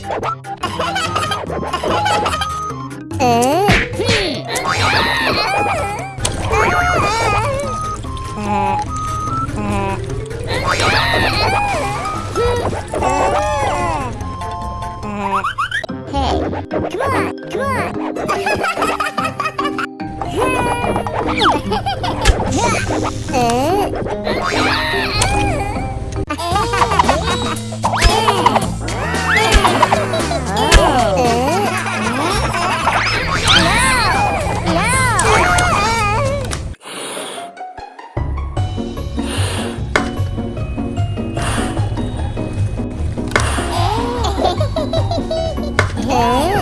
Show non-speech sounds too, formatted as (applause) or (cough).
Yeah. Come on, come on. (laughs) uh.